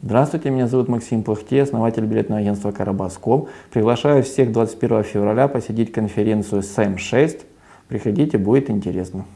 Здравствуйте, меня зовут Максим Плахте, основатель билетного агентства Карабас.ком. Приглашаю всех 21 февраля посетить конференцию СЭМ-6. Приходите, будет интересно.